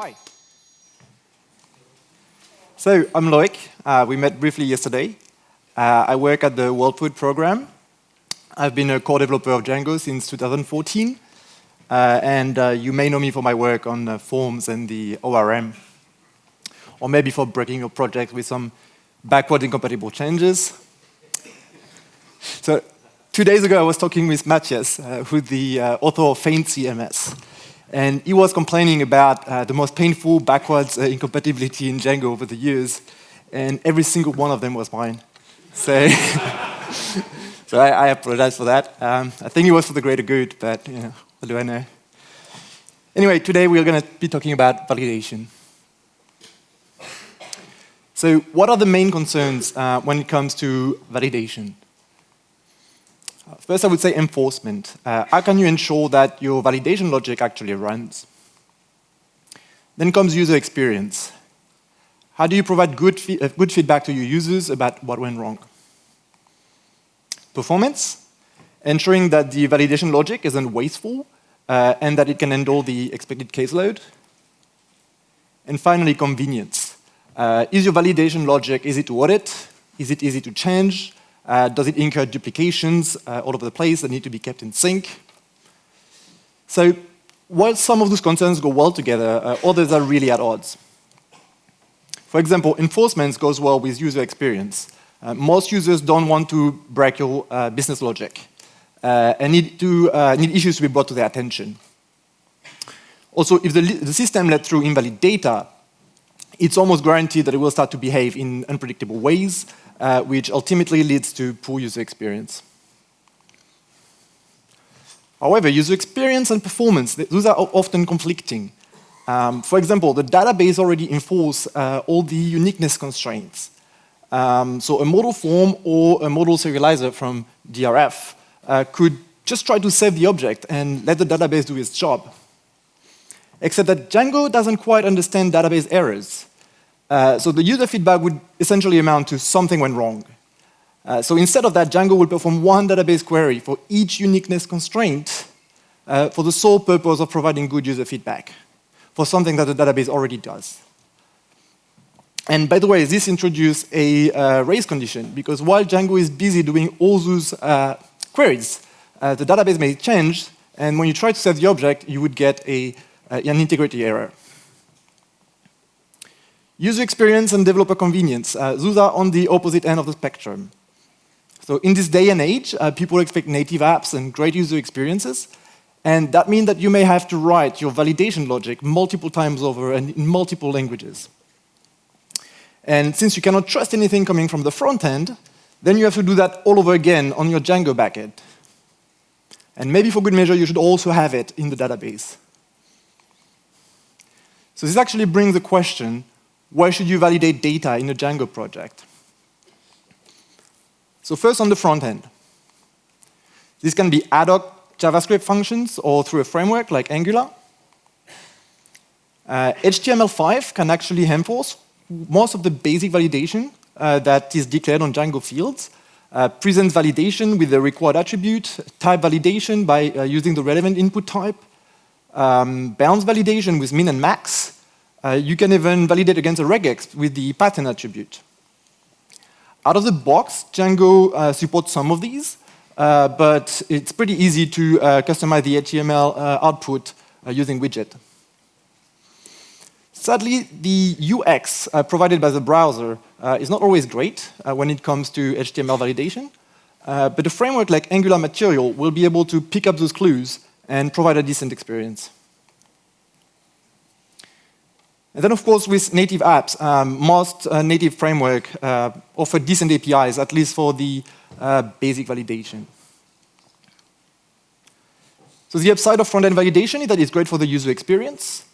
Hi. So I'm Loic. Uh, we met briefly yesterday. Uh, I work at the World Food Program. I've been a core developer of Django since 2014. Uh, and uh, you may know me for my work on uh, forms and the ORM. Or maybe for breaking your project with some backward incompatible changes. So two days ago, I was talking with Matthias, uh, who's the author of FeinCMS. And he was complaining about uh, the most painful backwards uh, incompatibility in Django over the years. And every single one of them was mine. So, so I, I, apologize for that. Um, I think it was for the greater good, but you know, what do I know? Anyway, today we're going to be talking about validation. So what are the main concerns uh, when it comes to validation? First, I would say enforcement. Uh, how can you ensure that your validation logic actually runs? Then comes user experience. How do you provide good, uh, good feedback to your users about what went wrong? Performance, ensuring that the validation logic isn't wasteful uh, and that it can handle the expected caseload. And finally, convenience. Uh, is your validation logic easy to audit? Is it easy to change? Uh, does it incur duplications uh, all over the place that need to be kept in sync? So while some of those concerns go well together, uh, others are really at odds. For example, enforcement goes well with user experience. Uh, most users don't want to break your uh, business logic uh, and need, to, need issues to be brought to their attention. Also, if the, the system let through invalid data, it's almost guaranteed that it will start to behave in unpredictable ways, uh, which ultimately leads to poor user experience. However, user experience and performance, those are often conflicting. Um, for example, the database already enforces uh, all the uniqueness constraints. Um, so a model form or a model serializer from DRF uh, could just try to save the object and let the database do its job. Except that Django doesn't quite understand database errors. Uh, so the user feedback would essentially amount to something went wrong. Uh, so instead of that, Django will perform one database query for each uniqueness constraint uh, for the sole purpose of providing good user feedback for something that the database already does. And by the way, this introduced a uh, race condition because while Django is busy doing all those uh, queries, uh, the database may change, and when you try to set the object, you would get a, an integrity error. User experience and developer convenience, uh, those are on the opposite end of the spectrum. So in this day and age, uh, people expect native apps and great user experiences, and that means that you may have to write your validation logic multiple times over and in multiple languages. And since you cannot trust anything coming from the front end, then you have to do that all over again on your Django backend. And maybe for good measure, you should also have it in the database. So this actually brings the question, why should you validate data in a Django project? So first on the front end. This can be ad hoc JavaScript functions or through a framework like Angular. Uh, HTML5 can actually enforce most of the basic validation uh, that is declared on Django fields. Uh, present validation with the required attribute, type validation by uh, using the relevant input type, um, bounds validation with min and max, uh, you can even validate against a regex with the pattern attribute. Out of the box, Django uh, supports some of these, uh, but it's pretty easy to uh, customize the HTML uh, output uh, using widget. Sadly, the UX provided by the browser is not always great when it comes to HTML validation, but a framework like Angular Material will be able to pick up those clues and provide a decent experience. And then, of course, with native apps, um, most uh, native framework uh, offer decent APIs, at least for the uh, basic validation. So the upside of front-end validation is that it's great for the user experience.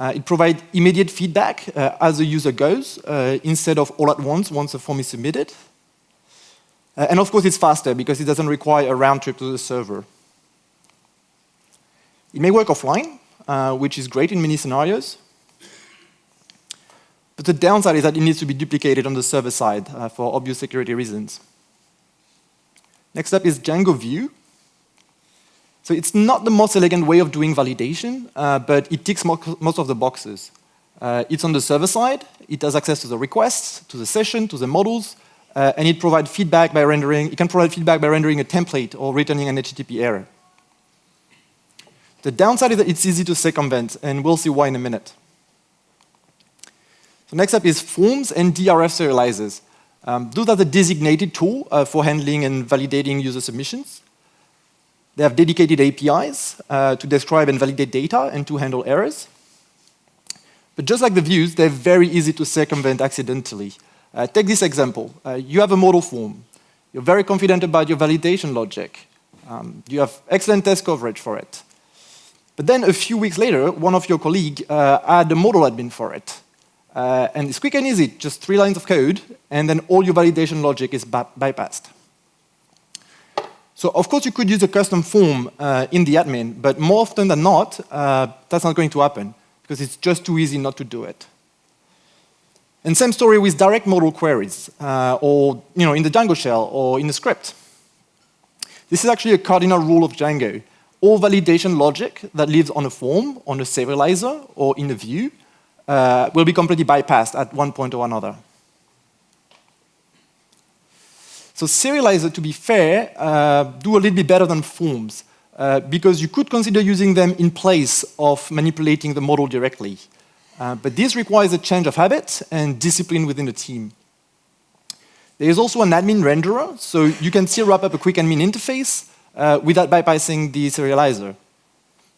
Uh, it provides immediate feedback uh, as the user goes, uh, instead of all at once, once the form is submitted. and of course, it's faster because it doesn't require a round trip to the server. It may work offline, which is great in many scenarios. But the downside is that it needs to be duplicated on the server side uh, for obvious security reasons. Next up is Django View. So it's not the most elegant way of doing validation, uh, but it ticks mo most of the boxes. Uh, it's on the server side. It has access to the requests, to the session, to the models, uh, and it provides feedback by rendering. It can provide feedback by rendering a template or returning an HTTP error. The downside is that it's easy to circumvent, and we'll see why in a minute. So next up is forms and DRF serializers. Um, those are the designated tool uh, for handling and validating user submissions. They have dedicated APIs uh, to describe and validate data and to handle errors. But just like the views, they're very easy to circumvent accidentally. Uh, take this example. Uh, you have a model form. You're very confident about your validation logic. Um, you have excellent test coverage for it. But then a few weeks later, one of your colleagues uh, had a model admin for it. Uh, and it's quick and easy, just three lines of code, and then all your validation logic is bypassed. So of course you could use a custom form uh, in the admin, but more often than not, uh, that's not going to happen, because it's just too easy not to do it. And same story with direct model queries, uh, or you know, in the Django shell, or in the script. This is actually a cardinal rule of Django. All validation logic that lives on a form, on a serializer, or in a view, uh, will be completely bypassed at one point or another. So serializer, to be fair, uh, do a little bit better than forms, uh, because you could consider using them in place of manipulating the model directly. Uh, but this requires a change of habit and discipline within the team. There is also an admin renderer, so you can still wrap up a quick admin interface uh, without bypassing the serializer.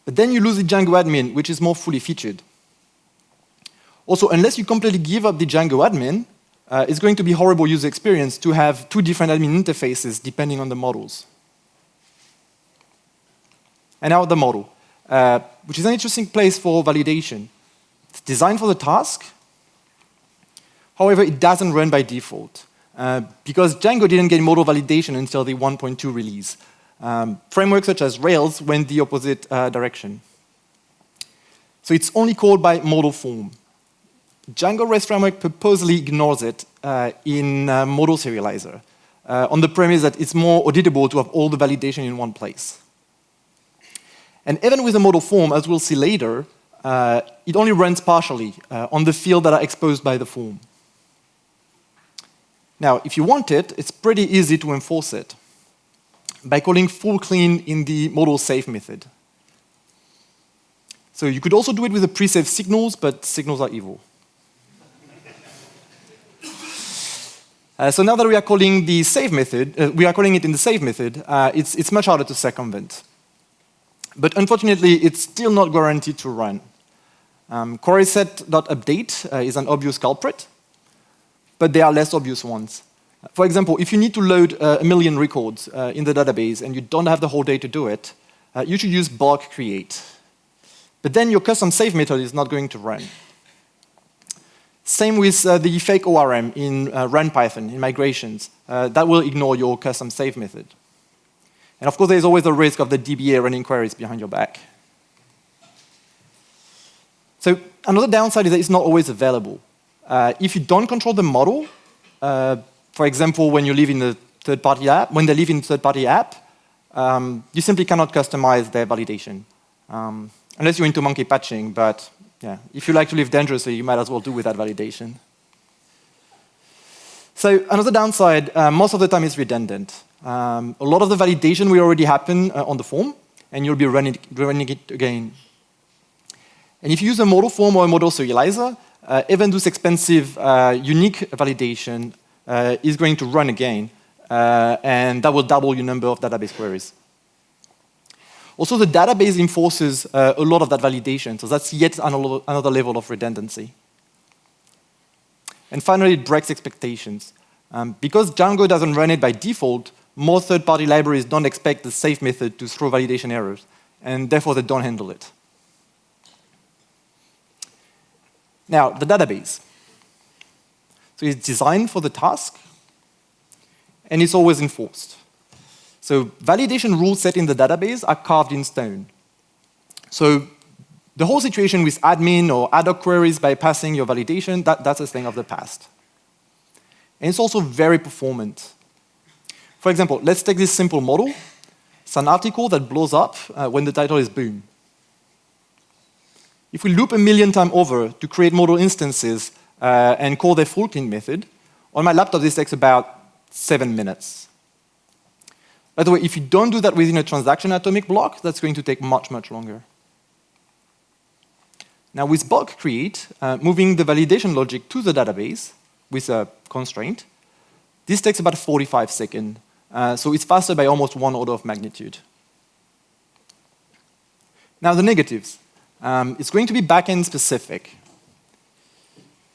But then you lose the Django admin, which is more fully featured. Also, unless you completely give up the Django admin, uh, it's going to be horrible user experience to have two different admin interfaces depending on the models. And now the model, uh, which is an interesting place for validation. It's designed for the task. However, it doesn't run by default. Uh, because Django didn't get model validation until the 1.2 release. Um, frameworks such as Rails went the opposite uh, direction. So it's only called by model form. Django REST framework purposely ignores it uh, in uh, model serializer uh, on the premise that it's more auditable to have all the validation in one place. And even with a model form, as we'll see later, uh, it only runs partially uh, on the field that are exposed by the form. Now, if you want it, it's pretty easy to enforce it by calling full clean in the model save method. So you could also do it with the pre-save signals, but signals are evil. Uh, so now that we are calling the save method, uh, we are calling it in the save method, uh, it's, it's much harder to circumvent. But unfortunately, it's still not guaranteed to run. Um, queryset.update uh, is an obvious culprit, but there are less obvious ones. For example, if you need to load uh, a million records uh, in the database and you don't have the whole day to do it, you should use bulk create. But then your custom save method is not going to run. Same with uh, the fake ORM in uh, run Python, in migrations. Uh, that will ignore your custom save method. And of course, there's always the risk of the DBA running queries behind your back. So another downside is that it's not always available. Uh, if you don't control the model, uh, for example, when you live in the third-party app, when they live in third-party app, um, you simply cannot customize their validation. Um, unless you're into monkey patching, but yeah, if you like to live dangerously, you might as well do without validation. So another downside, uh, most of the time is redundant. Um, a lot of the validation will already happen uh, on the form, and you'll be running, running it again. And if you use a model form or a model serializer, uh, even this expensive uh, unique validation uh, is going to run again, uh, and that will double your number of database queries. Also, the database enforces uh, a lot of that validation, so that's yet another level of redundancy. And finally, it breaks expectations. Um, because Django doesn't run it by default, more third-party libraries don't expect the safe method to throw validation errors, and therefore they don't handle it. Now, the database. So it's designed for the task, and it's always enforced. So validation rules set in the database are carved in stone. So the whole situation with admin or ad hoc queries bypassing your validation, that, that's a thing of the past. And it's also very performant. For example, let's take this simple model. It's an article that blows up uh, when the title is boom. if we loop a million times over to create model instances uh, and call the full clean method, on my laptop this takes about seven minutes. By the way, if you don't do that within a transaction atomic block, that's going to take much, much longer. Now with bulk create, uh, moving the validation logic to the database with a constraint, this takes about 45 seconds. Uh, so it's faster by almost one order of magnitude. Now the negatives. Um, it's going to be backend specific.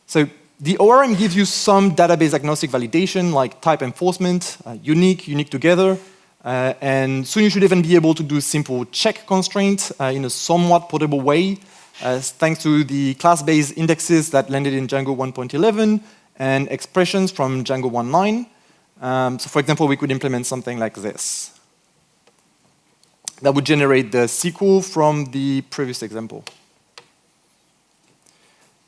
So the ORM gives you some database agnostic validation like type enforcement, uh, unique, unique together, uh, and soon you should even be able to do simple check constraints uh, in a somewhat portable way, uh, thanks to the class-based indexes that landed in Django 1.11 and expressions from Django 1.9. Um, so for example, we could implement something like this. That would generate the SQL from the previous example.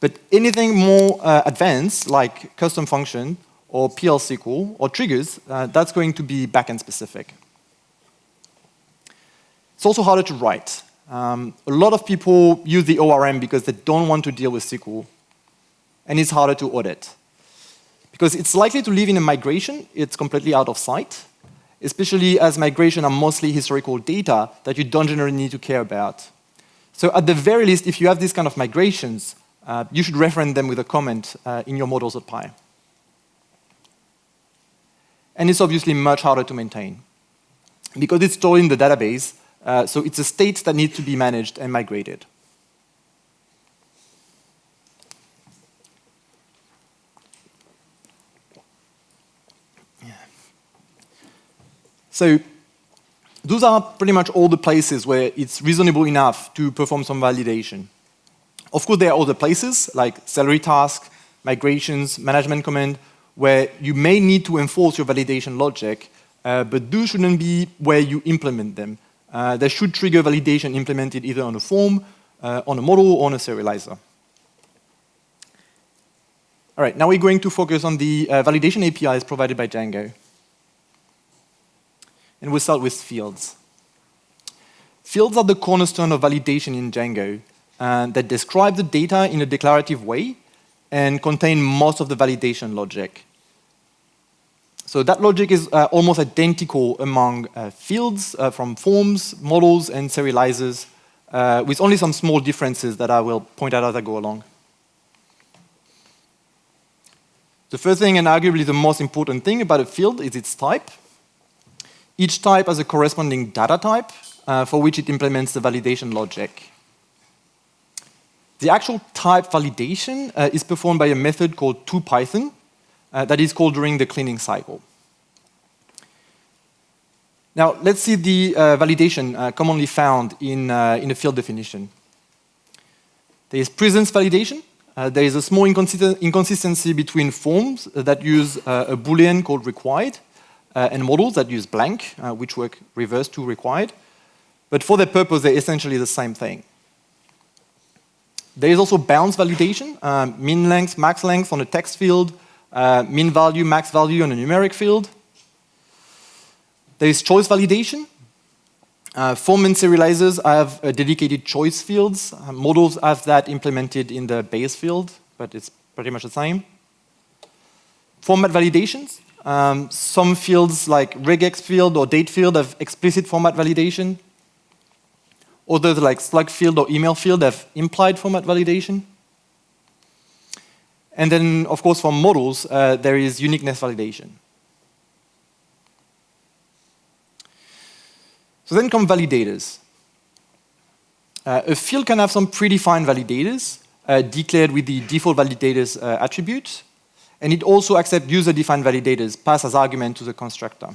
But anything more uh, advanced, like custom function, or PL SQL, or triggers, uh, that's going to be backend specific. It's also harder to write. Um, a lot of people use the ORM because they don't want to deal with SQL, and it's harder to audit. Because it's likely to live in a migration, it's completely out of sight, especially as migration are mostly historical data that you don't generally need to care about. So at the very least, if you have these kind of migrations, uh, you should reference them with a comment uh, in your models.py. And it's obviously much harder to maintain. Because it's stored in the database, uh, so it's a state that needs to be managed and migrated. So those are pretty much all the places where it's reasonable enough to perform some validation. Of course, there are other places like Celery task, migrations, management command, where you may need to enforce your validation logic, uh, but those shouldn't be where you implement them. Uh, they should trigger validation implemented either on a form, uh, on a model, or on a serializer. All right, now we're going to focus on the uh, validation APIs provided by Django. And we'll start with fields. Fields are the cornerstone of validation in Django uh, that describe the data in a declarative way and contain most of the validation logic. So that logic is uh, almost identical among uh, fields uh, from forms, models, and serializers, uh, with only some small differences that I will point out as I go along. The first thing, and arguably the most important thing about a field, is its type. Each type has a corresponding data type uh, for which it implements the validation logic. The actual type validation uh, is performed by a method called toPython uh, that is called during the cleaning cycle. Now, let's see the uh, validation uh, commonly found in, uh, in a field definition. There is presence validation. there is a small inconsistency between forms that use a Boolean called required uh, and models that use blank, uh, which work reverse to required. But for their purpose, they're essentially the same thing. There is also bounds validation, um, min length, max length on a text field, uh, min value, max value on a numeric field. There is choice validation. Uh, form and serializers have uh, dedicated choice fields. Uh, models have that implemented in the base field, but it's pretty much the same. Format validations. Um, some fields like regex field or date field have explicit format validation. Others like slug field or email field have implied format validation. And then, of course, for models, uh, there is uniqueness validation. So then come validators. Uh, a field can have some predefined validators uh, declared with the default validators uh, attribute. And it also accepts user-defined validators passed as argument to the constructor.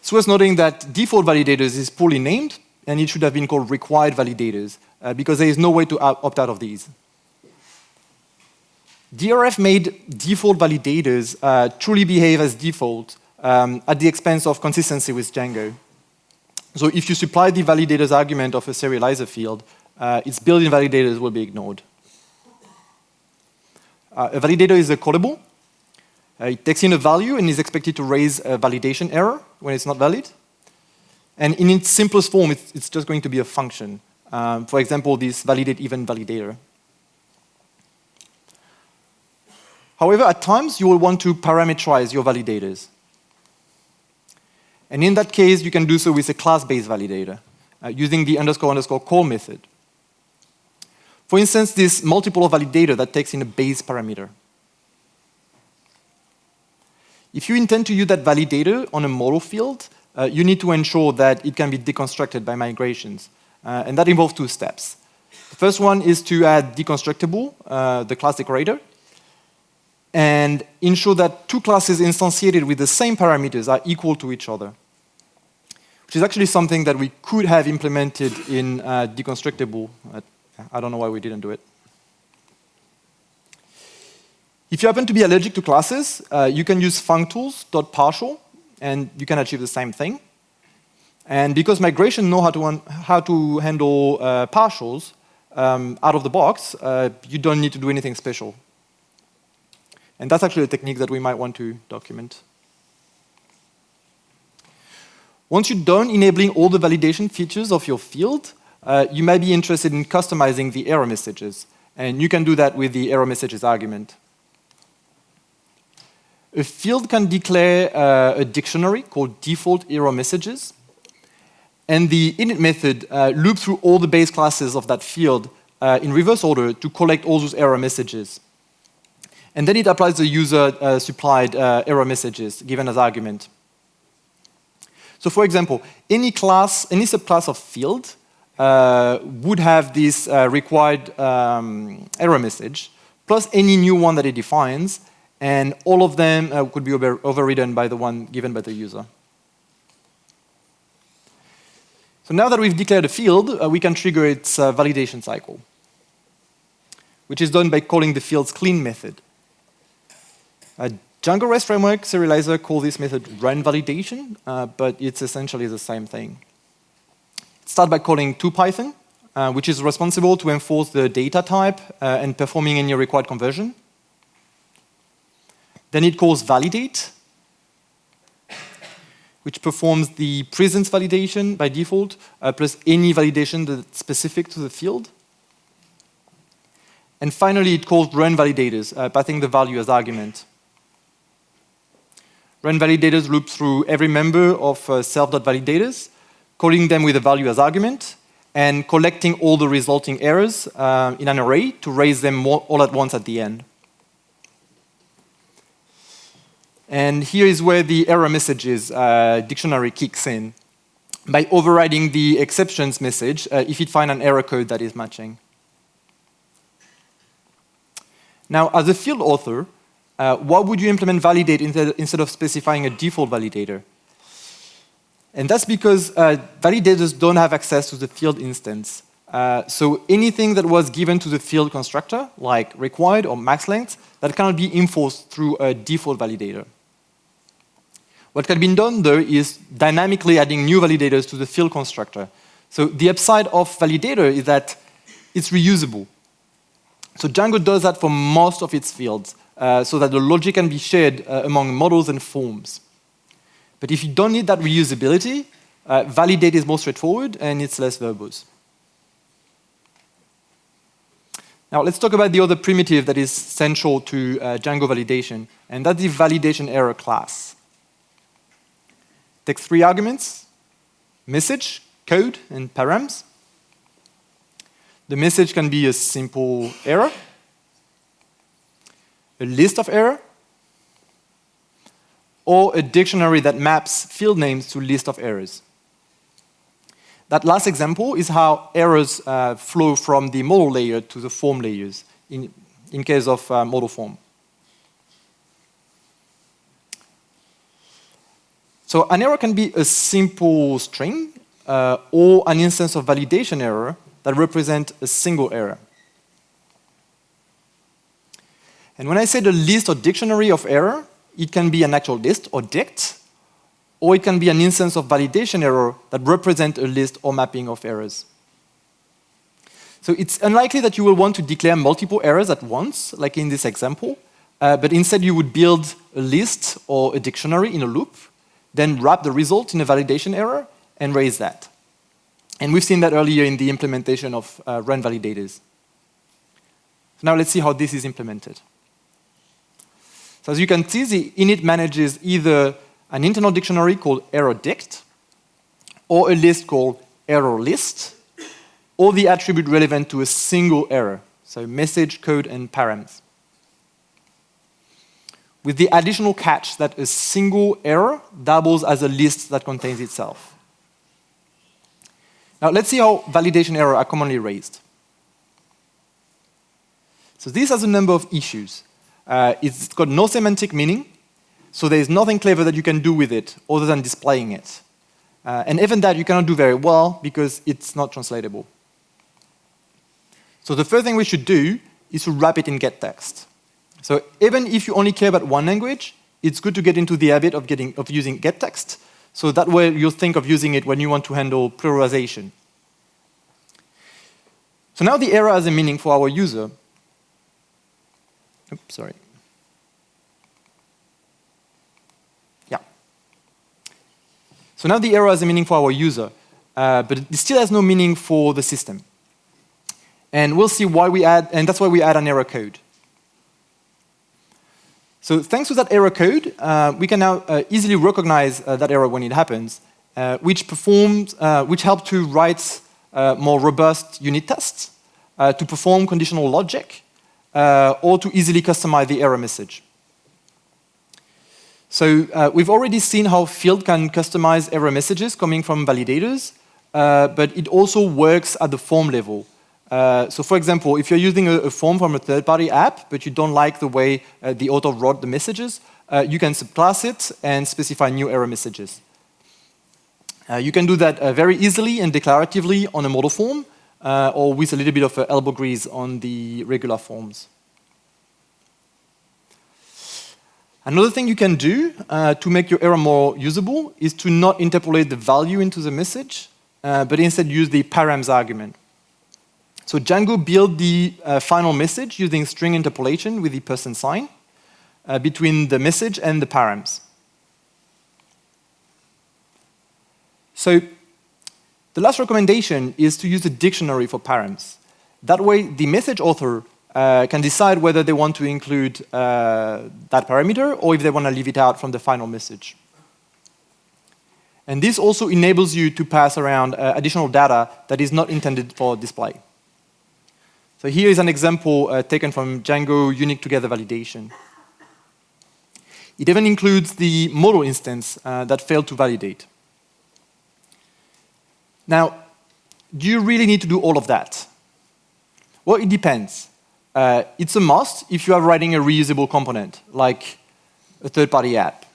It's worth noting that default validators is poorly named, and it should have been called required validators, uh, because there is no way to opt out of these. DRF made default validators uh, truly behave as default um, at the expense of consistency with Django. So if you supply the validators argument of a serializer field, uh, its built-in validators will be ignored. Uh, a validator is a callable. Uh, it takes in a value and is expected to raise a validation error when it's not valid. And in its simplest form, it's, it's just going to be a function. Um, for example, this validate event validator. However, at times, you will want to parameterize your validators. And in that case, you can do so with a class-based validator, uh, using the underscore underscore call method. For instance, this multiple validator that takes in a base parameter. If you intend to use that validator on a model field, uh, you need to ensure that it can be deconstructed by migrations. Uh, and that involves two steps. The first one is to add deconstructible, uh, the class decorator, and ensure that two classes instantiated with the same parameters are equal to each other, which is actually something that we could have implemented in uh, deconstructible. I don't know why we didn't do it. If you happen to be allergic to classes, uh, you can use functools.partial, and you can achieve the same thing. And because migration know how to, how to handle uh, partials um, out of the box, uh, you don't need to do anything special. And that's actually a technique that we might want to document. Once you're done enabling all the validation features of your field, uh, you may be interested in customizing the error messages. And you can do that with the error messages argument. A field can declare uh, a dictionary called default error messages. And the init method uh, loops through all the base classes of that field uh, in reverse order to collect all those error messages. And then it applies the user-supplied uh, uh, error messages given as argument. So for example, any class, any subclass of field uh, would have this uh, required um, error message, plus any new one that it defines, and all of them uh, could be over overridden by the one given by the user. So now that we've declared a field, uh, we can trigger its uh, validation cycle, which is done by calling the field's clean method. A Django REST framework serializer call this method run validation, uh, but it's essentially the same thing. Start by calling toPython, uh, which is responsible to enforce the data type uh, and performing any required conversion. Then it calls validate, which performs the presence validation by default, uh, plus any validation that's specific to the field. And finally, it calls run validators, uh, passing the value as argument. Run validators loop through every member of uh, self.validators, calling them with a value as argument, and collecting all the resulting errors uh, in an array to raise them all at once at the end. And here is where the error messages uh, dictionary kicks in by overriding the exceptions message uh, if it finds an error code that is matching. Now, as a field author, uh, why would you implement validate instead of specifying a default validator? And that's because uh, validators don't have access to the field instance. Uh, so anything that was given to the field constructor, like required or max length, that cannot be enforced through a default validator. What can be done, though, is dynamically adding new validators to the field constructor. So the upside of validator is that it's reusable. So Django does that for most of its fields, uh, so that the logic can be shared uh, among models and forms. But if you don't need that reusability, uh, validate is more straightforward and it's less verbose. Now let's talk about the other primitive that is central to uh, Django validation, and that's the validation error class takes three arguments, message, code, and params. The message can be a simple error, a list of error, or a dictionary that maps field names to list of errors. That last example is how errors uh, flow from the model layer to the form layers in, in case of uh, model form. So an error can be a simple string uh, or an instance of validation error that represent a single error. And when I say the list or dictionary of error, it can be an actual list or dict, or it can be an instance of validation error that represent a list or mapping of errors. So it's unlikely that you will want to declare multiple errors at once, like in this example, uh, but instead you would build a list or a dictionary in a loop then wrap the result in a validation error and raise that. And we've seen that earlier in the implementation of uh, run validators. So now let's see how this is implemented. So as you can see, the init manages either an internal dictionary called error_dict, or a list called error list, or the attribute relevant to a single error, so message, code, and params. With the additional catch that a single error doubles as a list that contains itself. Now let's see how validation errors are commonly raised. So this has a number of issues. Uh, it's got no semantic meaning, so there is nothing clever that you can do with it other than displaying it. Uh, and even that you cannot do very well because it's not translatable. So the first thing we should do is to wrap it in gettext. So even if you only care about one language, it's good to get into the habit of, getting, of using gettext. So that way you'll think of using it when you want to handle pluralization. So now the error has a meaning for our user. Oops, sorry. Yeah. So now the error has a meaning for our user, uh, but it still has no meaning for the system. And we'll see why we add, and that's why we add an error code. So thanks to that error code, uh, we can now uh, easily recognize uh, that error when it happens, uh, which performs, uh, which help to write more robust unit tests, to perform conditional logic, or to easily customize the error message. So we've already seen how field can customize error messages coming from validators, but it also works at the form level. Uh, so for example, if you're using a, a, form from a third-party app, but you don't like the way uh, the author wrote the messages, uh, you can subclass it and specify new error messages. Uh, you can do that uh, very easily and declaratively on a model form, or with a little bit of elbow grease on the regular forms. Another thing you can do to make your error more usable is to not interpolate the value into the message, but instead use the params argument. So Django built the uh, final message using string interpolation with the percent sign uh, between the message and the params. So the last recommendation is to use a dictionary for params. That way, the message author uh, can decide whether they want to include uh, that parameter or if they want to leave it out from the final message. And this also enables you to pass around uh, additional data that is not intended for display. So here is an example uh, taken from Django unique together validation. It even includes the model instance uh, that failed to validate. Now, do you really need to do all of that? Well, it depends. Uh, it's a must if you are writing a reusable component, like a third-party app.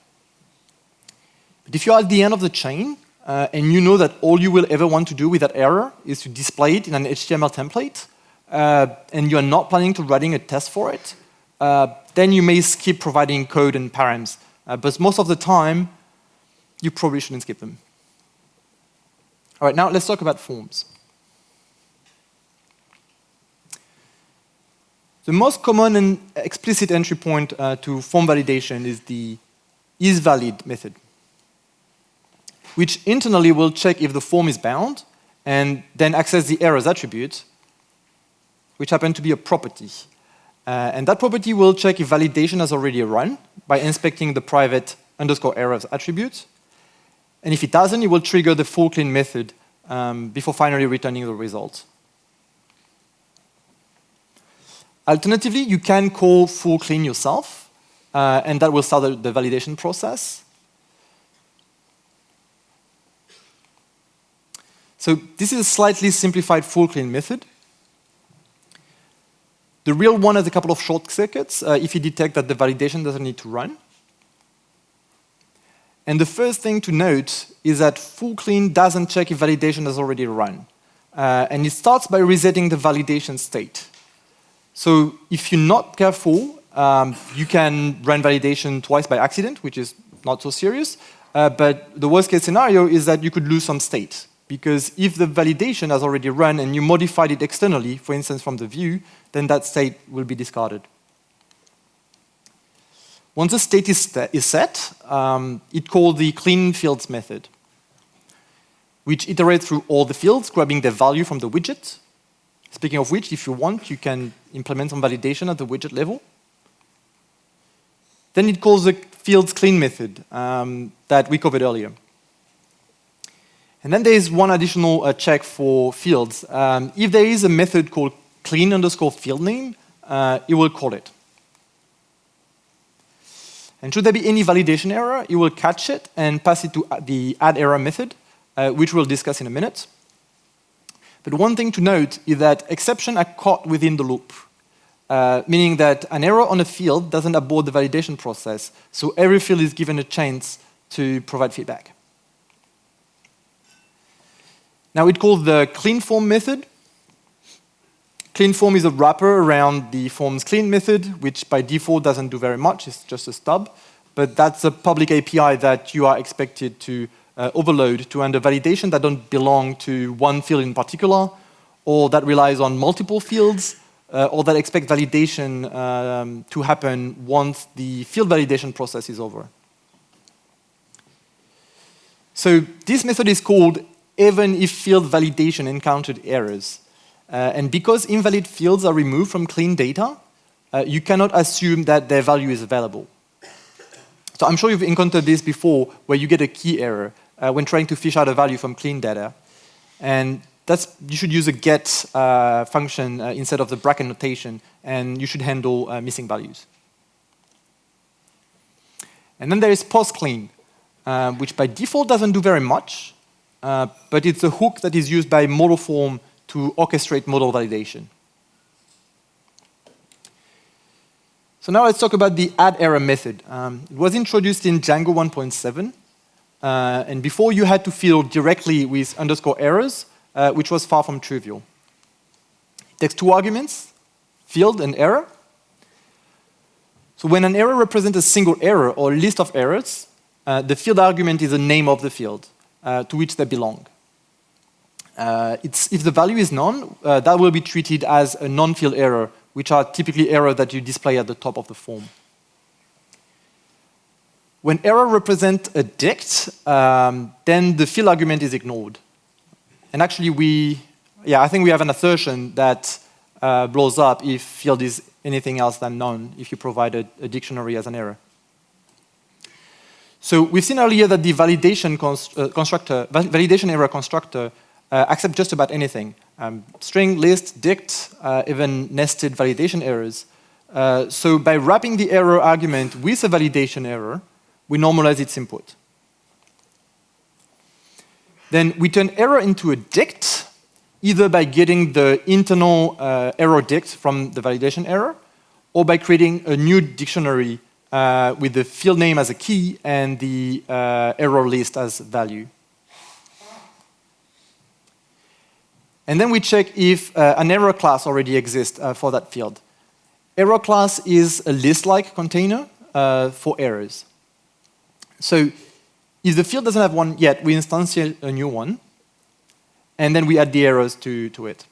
But if you're at the end of the chain, uh, and you know that all you will ever want to do with that error is to display it in an HTML template, uh, and you're not planning to writing a test for it, uh, then you may skip providing code and params. Uh, but most of the time, you probably shouldn't skip them. All right, now let's talk about forms. The most common and explicit entry point uh, to form validation is the isValid method, which internally will check if the form is bound and then access the errors attribute which happen to be a property. Uh, and that property will check if validation has already run by inspecting the private underscore errors attribute. And if it doesn't, it will trigger the full clean method um, before finally returning the result. Alternatively, you can call full clean yourself, uh, and that will start the, validation process. So this is a slightly simplified full clean method. The real one has a couple of short circuits uh, if you detect that the validation doesn't need to run. And the first thing to note is that full clean doesn't check if validation has already run. Uh, and it starts by resetting the validation state. So if you're not careful, um, you can run validation twice by accident, which is not so serious. Uh, but the worst case scenario is that you could lose some state. Because if the validation has already run and you modified it externally, for instance from the view, then that state will be discarded. Once the state is, is set, um, it called the clean fields method. which iterates through all the fields, grabbing the value from the widget. Speaking of which, if you want, you can implement some validation at the widget level. Then it calls the fields clean method um, that we covered earlier. And then there is one additional uh, check for fields. Um, if there is a method called clean underscore field name, uh, it will call it. And should there be any validation error, it will catch it and pass it to the add error method, uh, which we'll discuss in a minute. But one thing to note is that exceptions are caught within the loop, uh, meaning that an error on a field doesn't abort the validation process, so every field is given a chance to provide feedback. Now it calls the clean form method. Clean form is a wrapper around the forms clean method, which by default doesn't do very much, it's just a stub. But that's a public API that you are expected to uh, overload to handle validation that don't belong to one field in particular, or that relies on multiple fields, uh, or that expect validation um, to happen once the field validation process is over. So this method is called even if field validation encountered errors. Uh, and because invalid fields are removed from clean data, uh, you cannot assume that their value is available. So I'm sure you've encountered this before, where you get a key error uh, when trying to fish out a value from clean data. And that's, you should use a get uh, function uh, instead of the bracket notation, and you should handle uh, missing values. And then there is post-clean, which by default doesn't do very much, but it's a hook that is used by Modelform to orchestrate model validation. So now let's talk about the add error method. Um, it was introduced in Django 1.7, uh, and before you had to field directly with underscore errors, uh, which was far from trivial. It takes two arguments, field and error. So when an error represents a single error or list of errors, uh, the field argument is the name of the field uh, to which they belong. Uh, if the value is none, uh, that will be treated as a non-field error, which are typically errors that you display at the top of the form. When error represents a dict, um, then the field argument is ignored. And actually we, yeah, I think we have an assertion that uh, blows up if field is anything else than none, if you provide a, a dictionary as an error. So we've seen earlier that the validation const uh, constructor, validation error constructor uh, accepts just about anything. Um, string, list, dict, uh, even nested validation errors. Uh, so by wrapping the error argument with a validation error, we normalize its input. Then we turn error into a dict, either by getting the internal uh, error dict from the validation error, or by creating a new dictionary uh, with the field name as a key and the uh, error list as value. And then we check if uh, an error class already exists uh, for that field. Error class is a list-like container uh, for errors. So if the field doesn't have one yet, we instantiate a new one, and then we add the errors to, to it.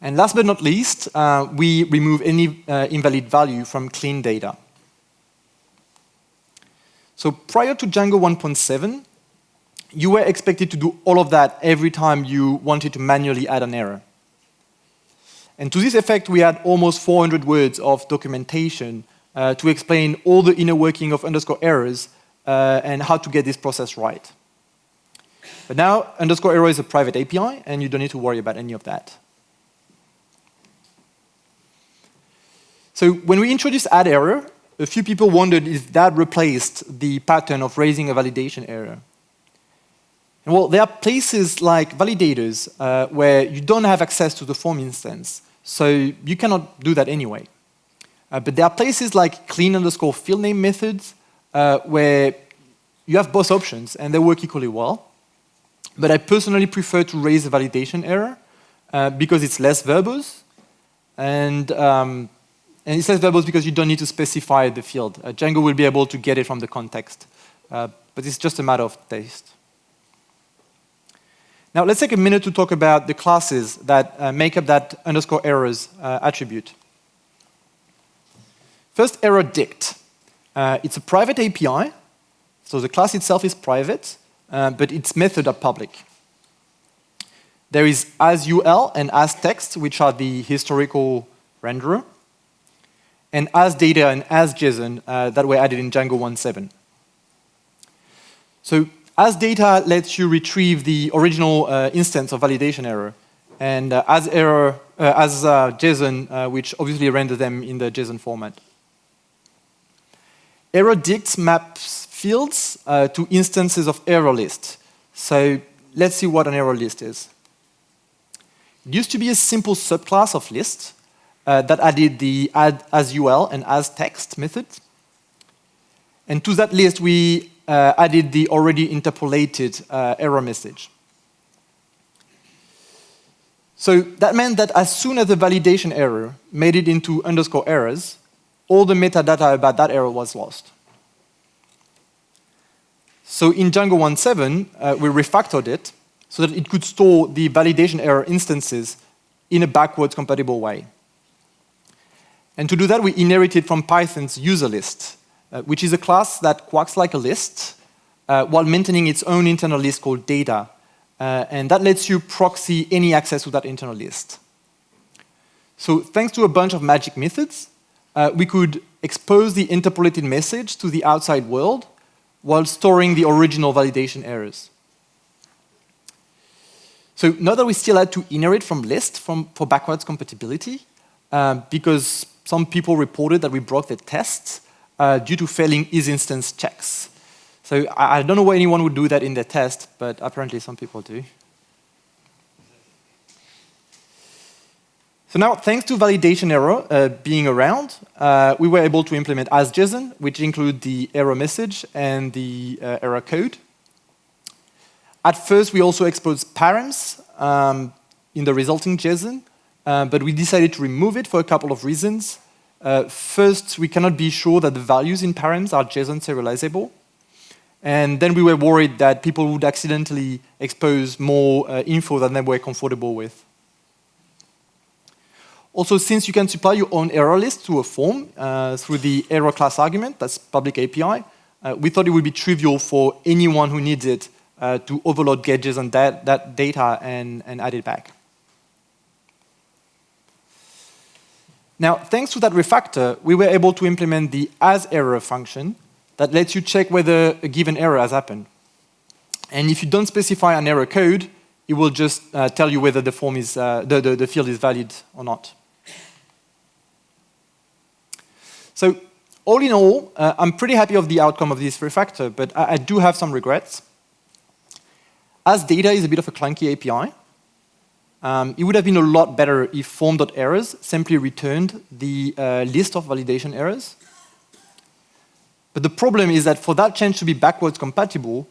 And last but not least, uh, we remove any uh, invalid value from clean data. So prior to Django 1.7, you were expected to do all of that every time you wanted to manually add an error. And to this effect, we had almost 400 words of documentation uh, to explain all the inner working of underscore errors uh, and how to get this process right. But now, underscore error is a private API, and you don't need to worry about any of that. So when we introduced add error, a few people wondered if that replaced the pattern of raising a validation error. Well, there are places like validators uh, where you don't have access to the form instance, so you cannot do that anyway. Uh, but there are places like clean underscore field name methods uh, where you have both options and they work equally well. But I personally prefer to raise a validation error uh, because it's less verbose and um, and it says verbose because you don't need to specify the field. Uh, Django will be able to get it from the context. Uh, but it's just a matter of taste. Now let's take a minute to talk about the classes that uh, make up that underscore errors uh, attribute. First, error dict. Uh, it's a private API. So the class itself is private, uh, but its methods are public. There is asUL and asText, which are the historical renderer, and asData and asJSON uh, that were added in Django 1.7. So asData lets you retrieve the original uh, instance of validation error, and uh, as error uh, as uh, JSON, uh, which obviously render them in the JSON format. Error dicts maps fields uh, to instances of error list. So let's see what an error list is. It used to be a simple subclass of list that added the add asUL and as text methods. And to that list, we uh, added the already interpolated uh, error message. So that meant that as soon as the validation error made it into underscore errors, all the metadata about that error was lost. So in Django 1.7, uh, we refactored it so that it could store the validation error instances in a backwards compatible way. And to do that, we inherited from Python's user list, uh, which is a class that quacks like a list uh, while maintaining its own internal list called data, uh, and that lets you proxy any access to that internal list. So thanks to a bunch of magic methods, uh, we could expose the interpolated message to the outside world while storing the original validation errors. So now that we still had to inherit from list from, for backwards compatibility, um, because some people reported that we broke the tests uh, due to failing isInstance checks. So I, I don't know why anyone would do that in their test, but apparently some people do. So now, thanks to validation error uh, being around, uh, we were able to implement asJSON, which include the error message and the uh, error code. At first, we also exposed params um, in the resulting JSON, uh, but we decided to remove it for a couple of reasons. Uh, first, we cannot be sure that the values in params are JSON serializable. And then we were worried that people would accidentally expose more uh, info than they were comfortable with. Also, since you can supply your own error list to a form uh, through the error class argument, that's public API, uh, we thought it would be trivial for anyone who needs it uh, to overload gadgets on that, that data and, and add it back. Now, thanks to that refactor, we were able to implement the hasError function, that lets you check whether a given error has happened. And if you don't specify an error code, it will just uh, tell you whether the form is uh, the, the, the field is valid or not. So all in all, uh, I'm pretty happy of the outcome of this refactor, but I, I, do have some regrets. As data is a bit of a clunky API. Um, it would have been a lot better if form.errors simply returned the uh, list of validation errors but the problem is that for that change to be backwards compatible,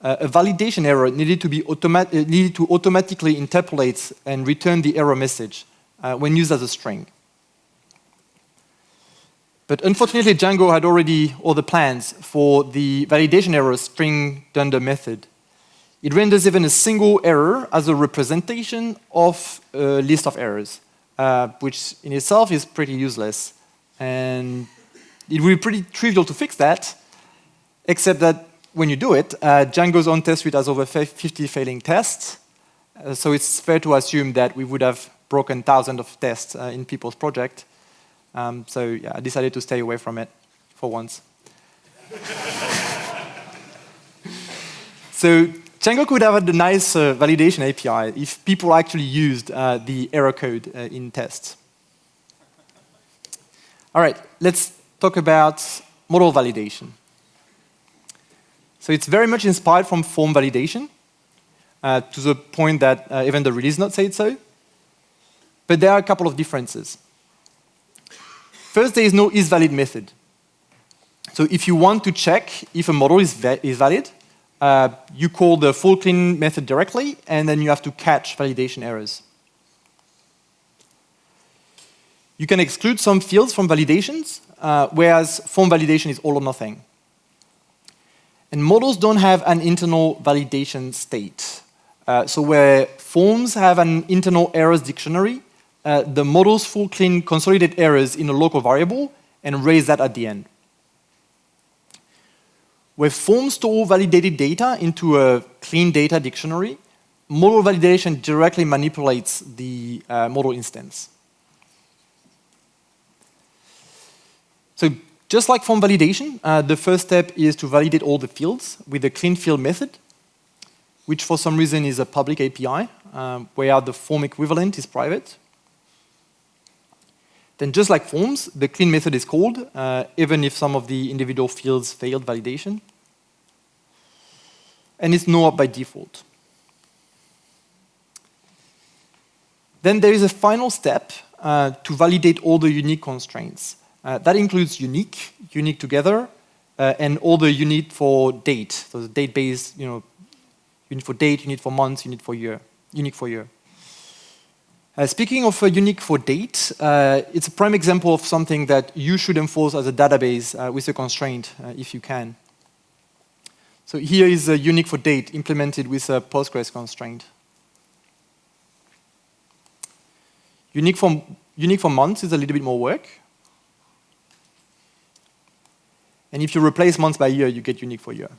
uh, a validation error needed to, be uh, needed to automatically interpolate and return the error message uh, when used as a string. But unfortunately, Django had already all the plans for the validation error string dunder method. It renders even a single error as a representation of a list of errors, uh, which in itself is pretty useless. And it would be pretty trivial to fix that, except that when you do it, uh, Django's own test suite has over 50 failing tests. Uh, so it's fair to assume that we would have broken thousands of tests uh, in people's project. Um, so yeah, I decided to stay away from it for once. so Django could have a nice uh, validation API if people actually used uh, the error code uh, in tests. All right, let's talk about model validation. So it's very much inspired from form validation, uh, to the point that uh, even the release note said so. But there are a couple of differences. First, there is no isValid method. So if you want to check if a model is, va is valid, uh, you call the full clean method directly, and then you have to catch validation errors. You can exclude some fields from validations, uh, whereas form validation is all or nothing. And models don't have an internal validation state. Uh, so where forms have an internal errors dictionary, uh, the models full clean consolidate errors in a local variable and raise that at the end. Where forms store validated data into a clean data dictionary, model validation directly manipulates the uh, model instance. So just like form validation, uh, the first step is to validate all the fields with the clean field method, which for some reason is a public API, um, where the form equivalent is private. Then just like forms, the clean method is called, uh, even if some of the individual fields failed validation. And it's no by default. Then there is a final step uh, to validate all the unique constraints. Uh, that includes unique, unique together, uh, and all the unique for date. So the date base, you know, unique for date, unique for months, unique for year, unique for year. Uh, speaking of uh, unique for date, uh, it's a prime example of something that you should enforce as a database uh, with a constraint, if you can. So here is a unique for date implemented with a Postgres constraint. Unique for, unique for months is a little bit more work. And if you replace months by year, you get unique for year.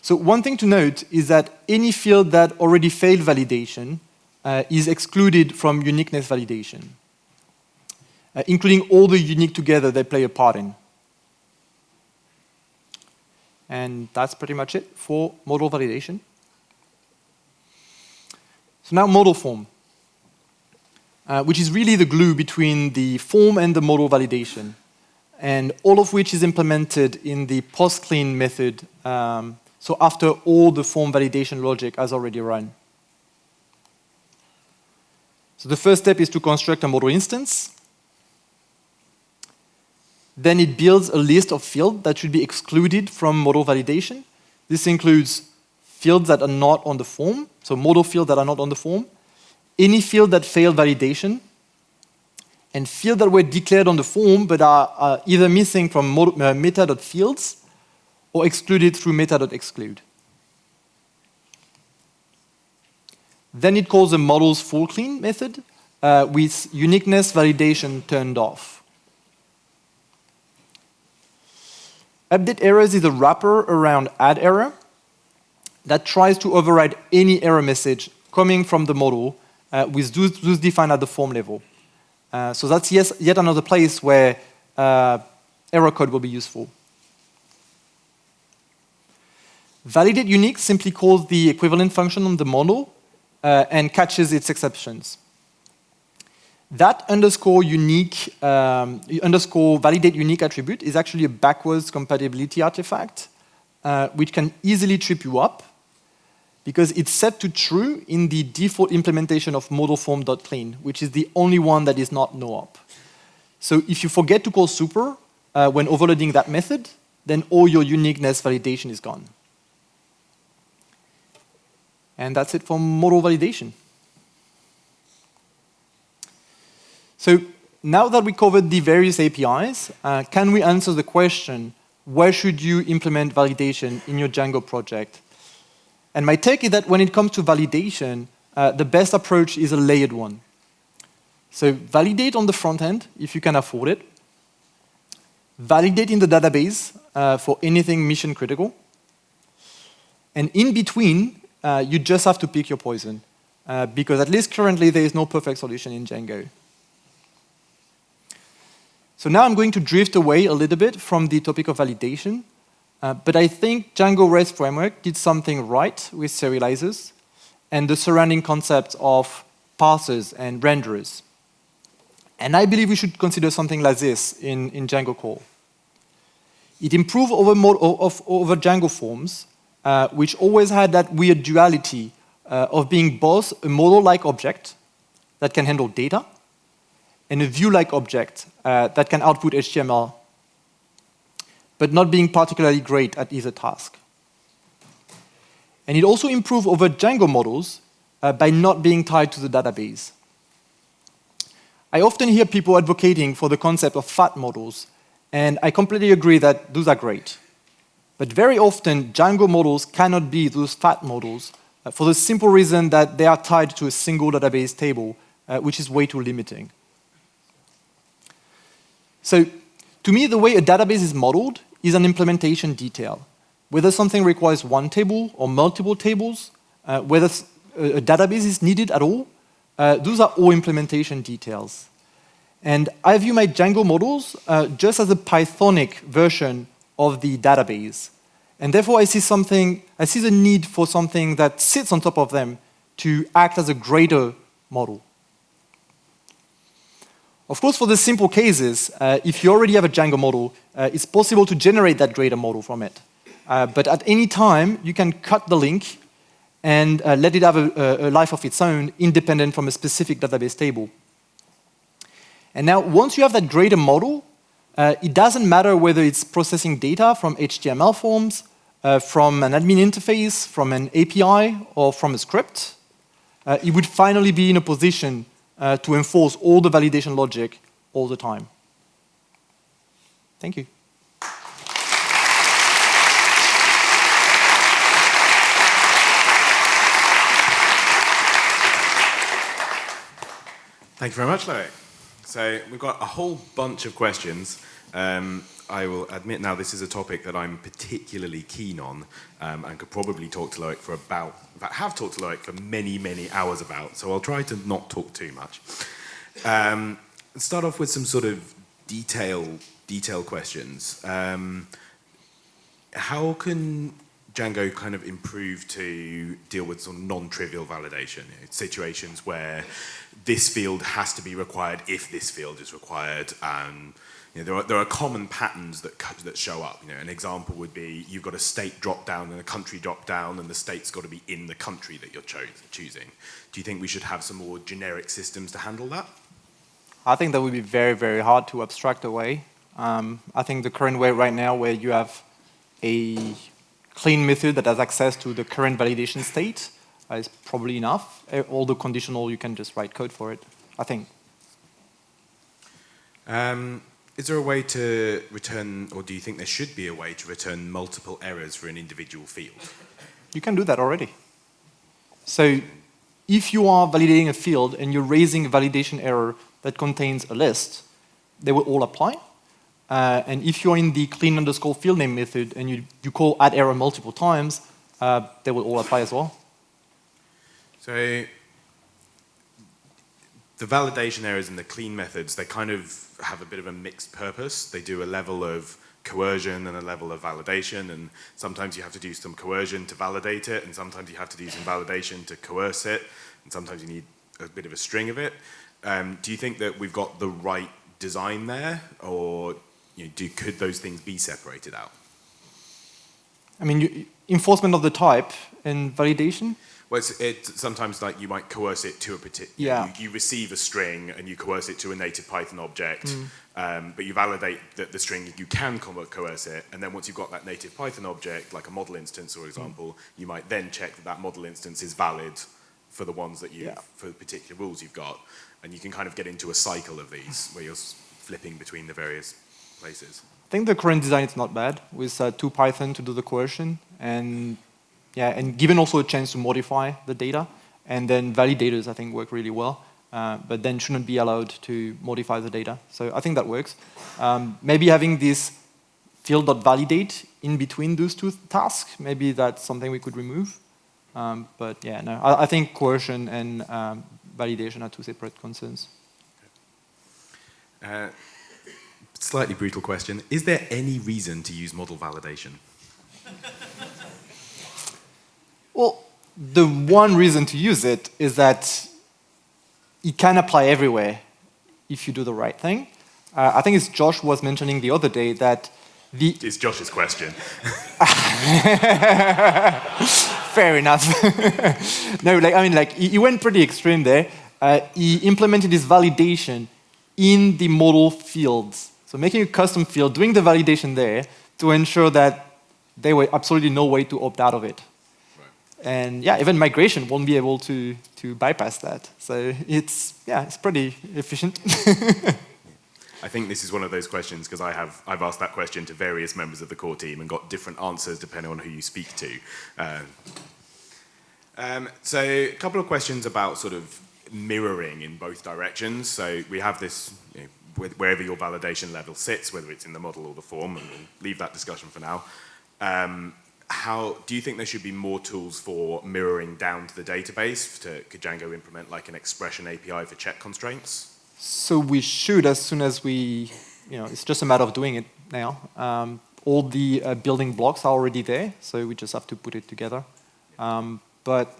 So one thing to note is that any field that already failed validation uh, is excluded from uniqueness validation, uh, including all the unique together they play a part in. And that's pretty much it for model validation. So now model form uh, which is really the glue between the form and the model validation, and all of which is implemented in the post-clean method, um, so after all the form validation logic has already run. So the first step is to construct a model instance. Then it builds a list of fields that should be excluded from model validation. This includes fields that are not on the form, so model fields that are not on the form, any field that failed validation, and fields that were declared on the form but are, are either missing from uh, meta.fields or excluded through meta.exclude. Then it calls the models full clean method uh, with uniqueness validation turned off. Update errors is a wrapper around add error that tries to override any error message coming from the model uh, with those, defined at the form level. Uh, so that's yes, yet another place where uh, error code will be useful. Validate unique simply calls the equivalent function on the model uh, and catches its exceptions. That underscore unique, um, underscore validate unique attribute is actually a backwards compatibility artifact, uh, which can easily trip you up because it's set to true in the default implementation of modelform.clean, which is the only one that is not no-op. So if you forget to call super uh, when overloading that method, then all your uniqueness validation is gone. And that's it for model validation. So now that we covered the various APIs, uh, can we answer the question, where should you implement validation in your Django project? And my take is that when it comes to validation, uh, the best approach is a layered one. So validate on the front end if you can afford it. Validate in the database uh, for anything mission critical. And in between, uh, you just have to pick your poison. Uh, because at least currently there is no perfect solution in Django. So now I'm going to drift away a little bit from the topic of validation uh, but I think Django REST framework did something right with serializers and the surrounding concept of parsers and renderers. And I believe we should consider something like this in, in Django core. It improved over, of, over Django forms, uh, which always had that weird duality uh, of being both a model-like object that can handle data and a view-like object uh, that can output HTML but not being particularly great at either task. And it also improved over Django models uh, by not being tied to the database. I often hear people advocating for the concept of fat models, and I completely agree that those are great. But very often, Django models cannot be those fat models uh, for the simple reason that they are tied to a single database table, uh, which is way too limiting. So To me, the way a database is modeled is an implementation detail. Whether something requires one table or multiple tables, uh, whether a, database is needed at all, uh, those are all implementation details. And I view my Django models uh, just as a Pythonic version of the database. And therefore, I see something, I see the need for something that sits on top of them to act as a greater model. Of course, for the simple cases, uh, if you already have a Django model, uh, it's possible to generate that greater model from it. Uh, but at any time, you can cut the link and uh, let it have a, a, life of its own, independent from a specific database table. And now, once you have that greater model, uh, it doesn't matter whether it's processing data from HTML forms, uh, from an admin interface, from an API, or from a script. it would finally be in a position uh, to enforce all the validation logic all the time. Thank you. Thank you very much, Loic. So we've got a whole bunch of questions. Um, I will admit now this is a topic that I'm particularly keen on um, and could probably talk to Loic for about, in fact have talked to Loic for many, many hours about, so I'll try to not talk too much. Um, start off with some sort of detail, detail questions. Um, how can Django kind of improve to deal with some non-trivial validation, you know, situations where this field has to be required if this field is required, and you know, there, are, there are common patterns that, that show up. You know, an example would be you've got a state drop down and a country drop down and the state's got to be in the country that you're cho choosing. Do you think we should have some more generic systems to handle that? I think that would be very, very hard to abstract away. Um, I think the current way right now where you have a clean method that has access to the current validation state uh, is probably enough. All the conditional, you can just write code for it, I think. Um, is there a way to return, or do you think there should be a way to return multiple errors for an individual field? You can do that already. So if you are validating a field and you're raising a validation error that contains a list, they will all apply. Uh, and if you're in the clean underscore field name method and you, you call add error multiple times, uh, they will all apply as well. So the validation errors and the clean methods, they kind of have a bit of a mixed purpose. They do a level of coercion and a level of validation, and sometimes you have to do some coercion to validate it, and sometimes you have to do some validation to coerce it, and sometimes you need a bit of a string of it. Um, do you think that we've got the right design there, or you know, do, could those things be separated out? I mean, you, enforcement of the type and validation? Well, it's, it's, sometimes like you might coerce it to a particular, yeah. You, you, receive a string and you coerce it to a native Python object, mm. um, but you validate that the string, you can co coerce it, and then once you've got that native Python object, like a model instance, for example, mm. you might then check that that model instance is valid for the ones that you, yeah. for the particular rules you've got, and you can kind of get into a cycle of these where you're flipping between the various places. I think the current design is not bad with uh, to Python to do the coercion and yeah, and given also a chance to modify the data, and then validators, I think, work really well, uh, but then shouldn't be allowed to modify the data. So I think that works. Um, maybe having this field.validate in between those two tasks, maybe that's something we could remove. Um, but yeah, no, I, I think coercion and um, validation are two separate concerns. Uh, slightly brutal question. Is there any reason to use model validation? Well, the one reason to use it is that it can apply everywhere if you do the right thing. Uh, I think it's Josh was mentioning the other day that the... It's Josh's question. Fair enough. no, like, I mean, like, he, he went pretty extreme there. Uh, he implemented this validation in the model fields. So making a custom field, doing the validation there to ensure that there were absolutely no way to opt out of it. And yeah, even migration won't be able to, to bypass that. So it's, yeah, it's pretty efficient. I think this is one of those questions because I have I've asked that question to various members of the core team and got different answers depending on who you speak to. Uh, um, so a couple of questions about sort of mirroring in both directions. So we have this you know, wherever your validation level sits, whether it's in the model or the form, and we'll leave that discussion for now. Um, how do you think there should be more tools for mirroring down to the database? To, could Django implement like an expression API for check constraints? So we should as soon as we, you know, it's just a matter of doing it now. Um, all the uh, building blocks are already there, so we just have to put it together. Um, but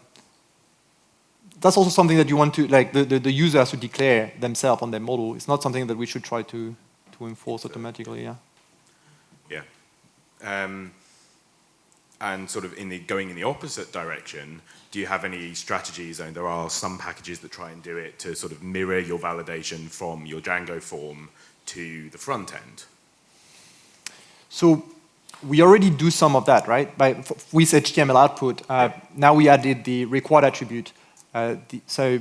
that's also something that you want to, like the, the, the, user has to declare themselves on their model. It's not something that we should try to, to enforce automatically, yeah. Yeah. Um, and sort of in the, going in the opposite direction, do you have any strategies? I mean, there are some packages that try and do it to sort of mirror your validation from your Django form to the front end. So we already do some of that, right? By, with HTML output, uh, now we added the required attribute. Uh, the, so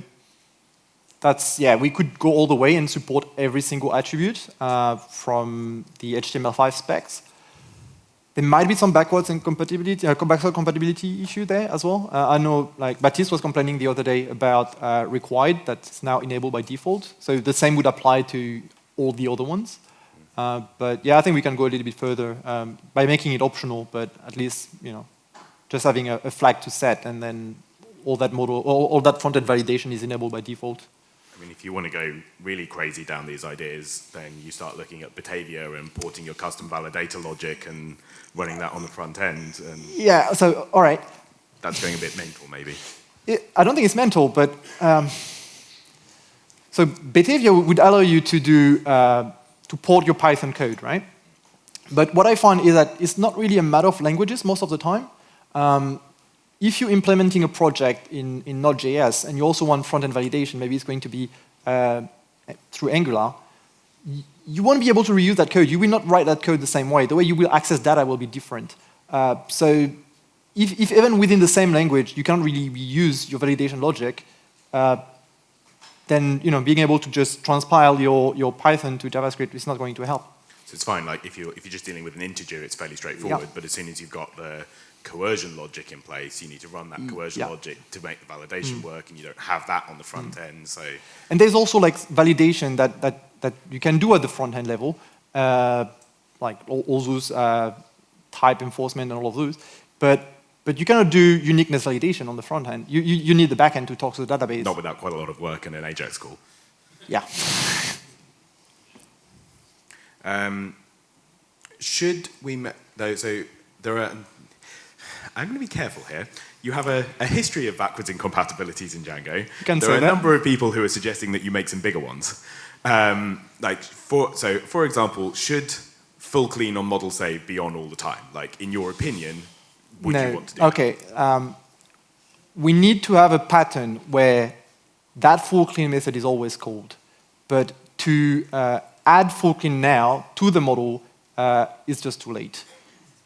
that's, yeah, we could go all the way and support every single attribute uh, from the HTML5 specs. There might be some backwards and compatibility, uh, compatibility issue there as well. Uh, I know, like Baptiste was complaining the other day about uh, required that's now enabled by default. So the same would apply to all the other ones. Uh, but yeah, I think we can go a little bit further um, by making it optional, but at least, you know, just having a, a flag to set and then all that model, all, all that front-end validation is enabled by default. Mean, if you want to go really crazy down these ideas, then you start looking at Batavia and porting your custom validator logic and running that on the front end. And yeah, so, all right. That's going a bit mental, maybe. It, I don't think it's mental, but um, so Batavia would allow you to do uh, to port your Python code, right? But what I find is that it's not really a matter of languages most of the time. Um, if you're implementing a project in, in Node.js and you also want front-end validation, maybe it's going to be uh, through Angular, you won't be able to reuse that code. You will not write that code the same way. The way you will access data will be different. Uh, so if, if, even within the same language you can't really reuse your validation logic, uh, then you know, being able to just transpile your, your Python to JavaScript is not going to help. So it's fine, like if you're, if you're just dealing with an integer, it's fairly straightforward, yeah. but as soon as you've got the coercion logic in place, you need to run that mm, coercion yeah. logic to make the validation mm. work, and you don't have that on the front mm. end, so. And there's also like validation that, that, that you can do at the front end level, uh, like all, all those uh, type enforcement and all of those, but but you cannot do uniqueness validation on the front end. You, you, you need the back end to talk to the database. Not without quite a lot of work and an Ajax call. Yeah. um, should we, though, so there are, I'm going to be careful here. You have a, a history of backwards incompatibilities in Django. there are a that. number of people who are suggesting that you make some bigger ones. Um, like, for, so, for example, should full clean on model save be on all the time? Like, in your opinion, would no. you want to do that? Okay. Um, we need to have a pattern where that full clean method is always called. But to uh, add full clean now to the model uh, is just too late.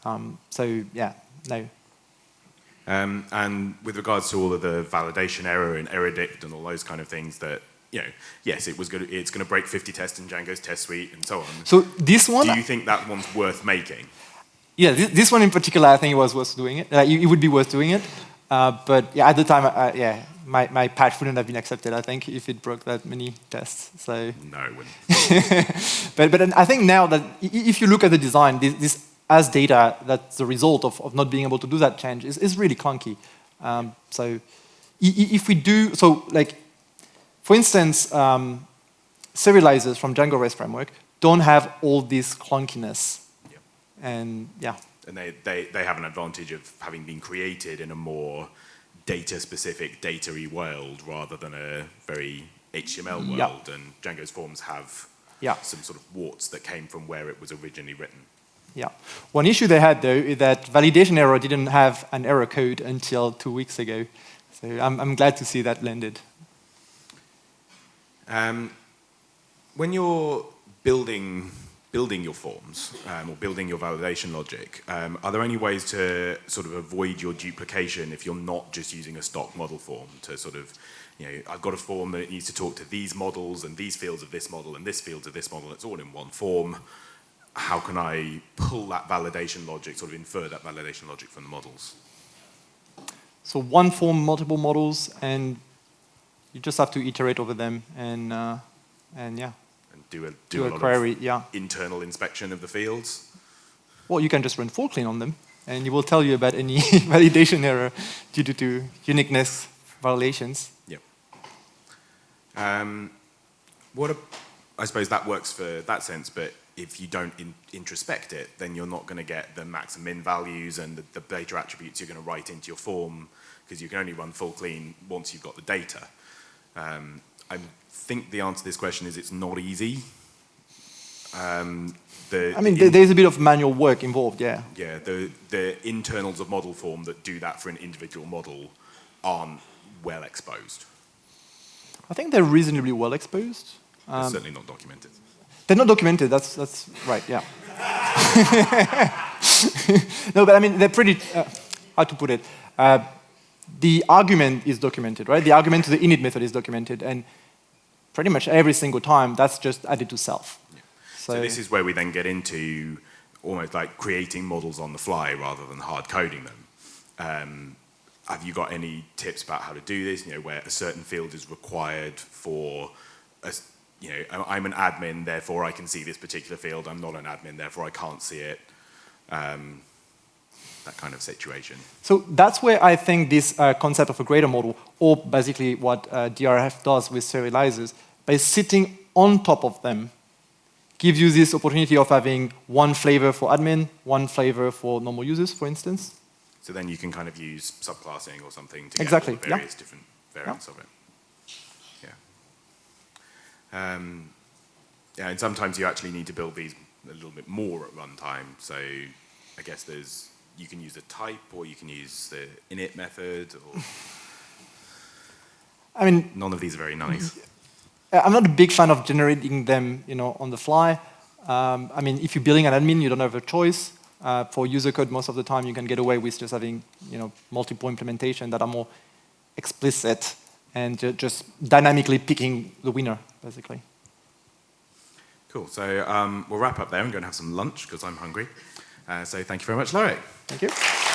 Um, so yeah, no. Um, and with regards to all of the validation error and error dict and all those kind of things that, you know, yes, it was good, it's going to break 50 tests in Django's test suite and so on. So this one... Do you think that one's worth making? yeah, this, this, one in particular, I think it was worth doing it. Uh, it, it, would be worth doing it. Uh, but yeah, at the time, uh, yeah, my, my patch wouldn't have been accepted, I think, if it broke that many tests. So No, it wouldn't. but, but I think now that if you look at the design, this, this as data that's the result of, of not being able to do that change is, is really clunky. Um, so if we do, so like, for instance, um, serializers from Django REST framework don't have all this clunkiness and yeah. And they, they, they have an advantage of having been created in a more data-specific, data-y world rather than a very HTML world. Yeah. And Django's forms have yeah. some sort of warts that came from where it was originally written. Yeah. One issue they had, though, is that validation error didn't have an error code until two weeks ago. So I'm, I'm glad to see that blended. Um, when you're building building your forms um, or building your validation logic, um, are there any ways to sort of avoid your duplication if you're not just using a stock model form to sort of, you know, I've got a form that needs to talk to these models and these fields of this model and this fields of this model, it's all in one form. How can I pull that validation logic, sort of infer that validation logic from the models? So one form, multiple models, and you just have to iterate over them and, uh, and yeah And do a, Do do, a lot query, of yeah. internal inspection of the fields. Well, you can just run full clean on them, and it will tell you about any validation error due to, to uniqueness violations. Yep. Um, what a, I suppose that works for that sense, but if you don't in, introspect it, then you're not going to get the max and min values and the, the data attributes you're going to write into your form because you can only run full clean once you've got the data. Um, I think the answer to this question is it's not easy. Um, the, I mean, the there- there's a bit of manual work involved, yeah. yeah, the, the internals of model form that do that for an individual model aren't well exposed. I think they're reasonably well exposed. They're Um, certainly not documented. They're not documented, that's, that's right, yeah. no, but I mean, they're pretty, uh, how to put it, uh, the argument is documented, right? The argument to the init method is documented, and pretty much every single time, that's just added to self. So, this is where we then get into almost like creating models on the fly rather than hard coding them. Um, have you got any tips about how to do this? You know, where a certain field is required for, a, you know, I- I'm an admin, therefore I can see this particular field. I'm not an admin, therefore I can't see it. Um, that kind of situation. So that's where I think this uh, concept of a greater model, or basically what uh, DRF does with serializers, by sitting on top of them, gives you this opportunity of having one flavor for admin, one flavor for normal users, for instance. So then you can kind of use subclassing or something to get Exactly, all the yeah. various different variants of it. Um, yeah, and sometimes you actually need to build these a little bit more at runtime. So I guess there's you can use a type or you can use the init method or I mean, none of these are very nice. Uh, I'm not a big fan of generating them, you know, on the fly. Um, I mean, if you're building an admin, you don't have a choice. Uh, for user code, most of the time, you can get away with just having, you know, multiple implementation that are more explicit and ju- just dynamically picking the winner, basically. Cool. So um, we'll wrap up there. I'm going to have some lunch because I'm hungry. Uh, so thank you very much, Loic. Thank you.